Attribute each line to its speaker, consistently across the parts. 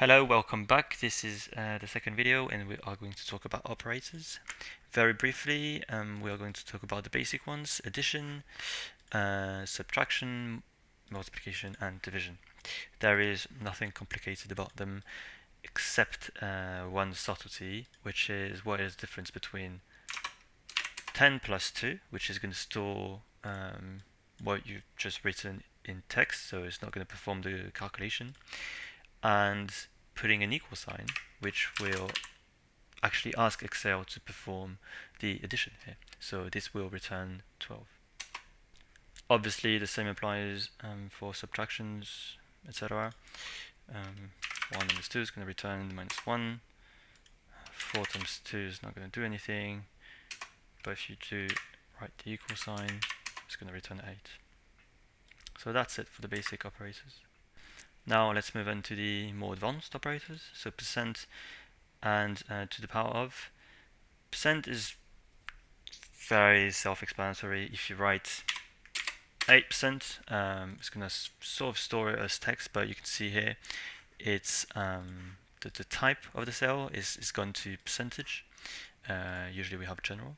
Speaker 1: Hello, welcome back. This is uh, the second video and we are going to talk about operators. Very briefly, um, we are going to talk about the basic ones, addition, uh, subtraction, multiplication and division. There is nothing complicated about them except uh, one subtlety, which is what is the difference between 10 plus 2, which is going to store um, what you've just written in text, so it's not going to perform the calculation, and putting an equal sign, which will actually ask Excel to perform the addition here. So this will return 12. Obviously, the same applies um, for subtractions, etc. Um, 1 minus 2 is going to return minus 1. 4 times 2 is not going to do anything. But if you do write the equal sign, it's going to return 8. So that's it for the basic operators. Now let's move on to the more advanced operators. So percent and uh, to the power of. Percent is very self-explanatory. If you write 8%, um, it's going to sort of store it as text, but you can see here it's um, the, the type of the cell is, is gone to percentage. Uh, usually we have general.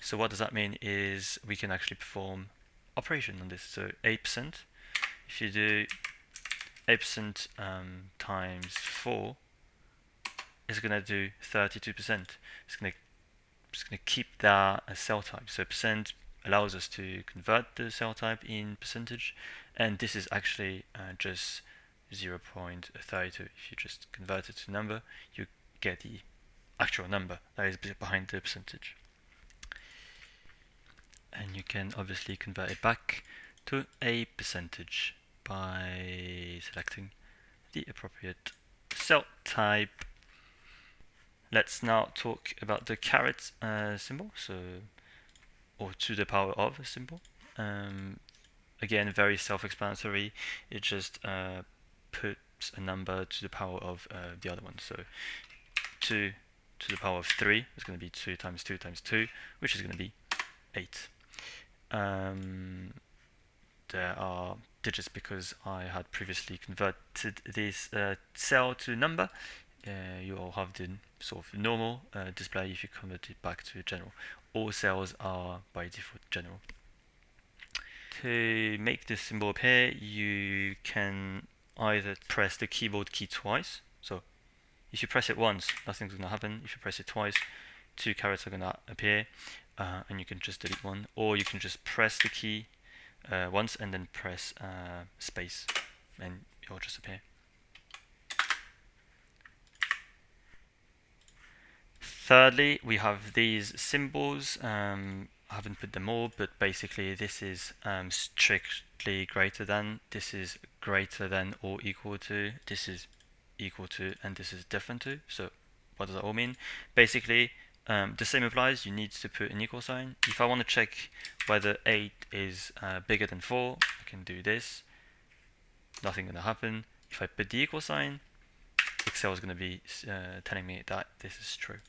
Speaker 1: So what does that mean is we can actually perform operation on this. So 8%, if you do 8% um, times 4 is going to do 32%. It's going to it's going to keep that as cell type. So percent allows us to convert the cell type in percentage, and this is actually uh, just 0.32. If you just convert it to number, you get the actual number that is behind the percentage. And you can obviously convert it back to a percentage by selecting the appropriate cell type. Let's now talk about the caret uh, symbol, so or to the power of a symbol. Um, again, very self-explanatory. It just uh, puts a number to the power of uh, the other one. So 2 to the power of 3 is going to be 2 times 2 times 2, which is going to be 8. Um, there are digits because I had previously converted this uh, cell to number. Uh, you all have the sort of normal uh, display if you convert it back to general. All cells are by default general. To make this symbol appear, you can either press the keyboard key twice. So if you press it once, nothing's going to happen. If you press it twice, two carets are going to appear, uh, and you can just delete one. Or you can just press the key uh, once and then press uh, space and it will just appear. Thirdly, we have these symbols. Um, I haven't put them all, but basically this is um, strictly greater than, this is greater than or equal to, this is equal to, and this is different to. So what does that all mean? Basically, um, the same applies, you need to put an equal sign. If I want to check whether 8 is uh, bigger than 4, I can do this. Nothing going to happen. If I put the equal sign, Excel is going to be uh, telling me that this is true.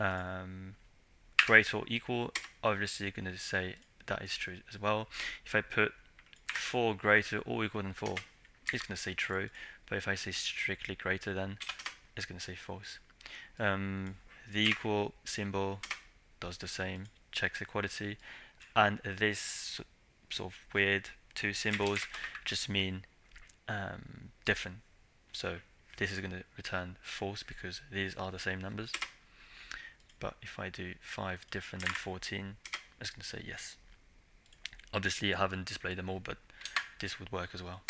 Speaker 1: Um, greater or equal, obviously you're going to say that is true as well. If I put 4 greater or equal than 4, it's going to say true. But if I say strictly greater than, it's going to say false. Um, the equal symbol does the same, checks equality, and this sort of weird two symbols just mean um, different. So this is going to return false because these are the same numbers. But if I do 5 different than 14, it's going to say yes. Obviously I haven't displayed them all, but this would work as well.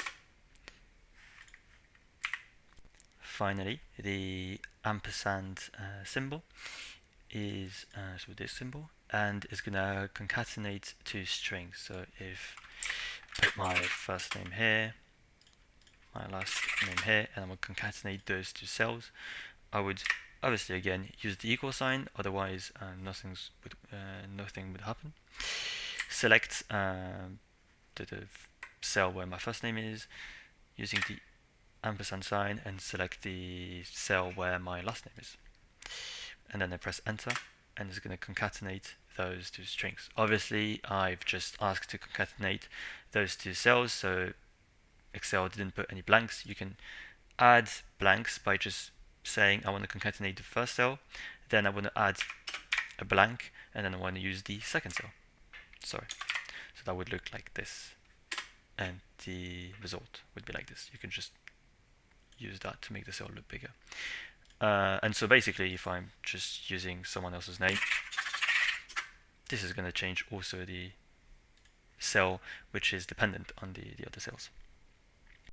Speaker 1: Finally, the ampersand uh, symbol is uh, so this symbol and is going to concatenate two strings. So if put my first name here, my last name here, and I'm gonna concatenate those two cells, I would obviously again use the equal sign, otherwise uh, nothing's would, uh, nothing would happen. Select uh, the, the cell where my first name is using the ampersand sign and select the cell where my last name is. And then I press enter and it's going to concatenate those two strings. Obviously I've just asked to concatenate those two cells so Excel didn't put any blanks. You can add blanks by just saying I want to concatenate the first cell, then I want to add a blank, and then I want to use the second cell. Sorry. So that would look like this. And the result would be like this. You can just use that to make the cell look bigger. Uh, and so basically, if I'm just using someone else's name, this is going to change also the cell which is dependent on the, the other cells.